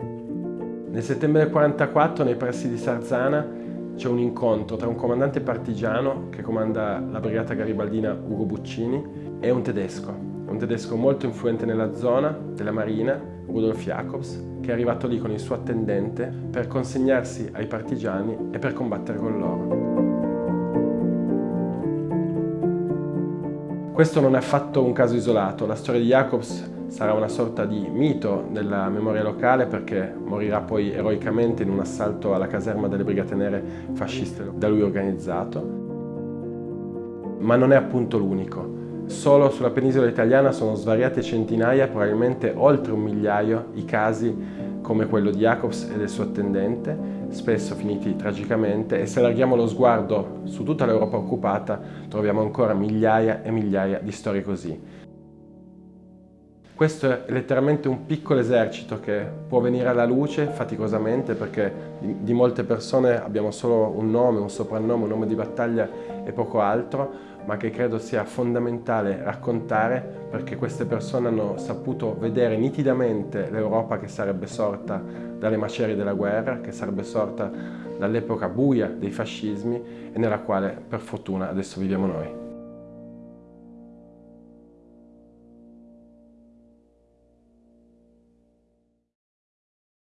Nel settembre del 1944, nei pressi di Sarzana, c'è un incontro tra un comandante partigiano che comanda la brigata garibaldina Ugo Buccini e un tedesco, un tedesco molto influente nella zona della marina, Rudolf Jacobs, che è arrivato lì con il suo attendente per consegnarsi ai partigiani e per combattere con loro. Questo non è affatto un caso isolato, la storia di Jacobs sarà una sorta di mito nella memoria locale perché morirà poi eroicamente in un assalto alla caserma delle Brigate Nere fasciste da lui organizzato. Ma non è appunto l'unico. Solo sulla penisola italiana sono svariate centinaia, probabilmente oltre un migliaio, i casi come quello di Jacobs e del suo attendente, spesso finiti tragicamente, e se allarghiamo lo sguardo su tutta l'Europa occupata troviamo ancora migliaia e migliaia di storie così. Questo è letteralmente un piccolo esercito che può venire alla luce faticosamente perché di, molte persone abbiamo solo un nome, un soprannome, un nome di battaglia e poco altro, ma che credo sia fondamentale raccontare perché queste persone hanno saputo vedere nitidamente l'Europa che sarebbe sorta dalle macerie della guerra, che sarebbe sorta dall'epoca buia dei fascismi e nella quale per fortuna adesso viviamo noi.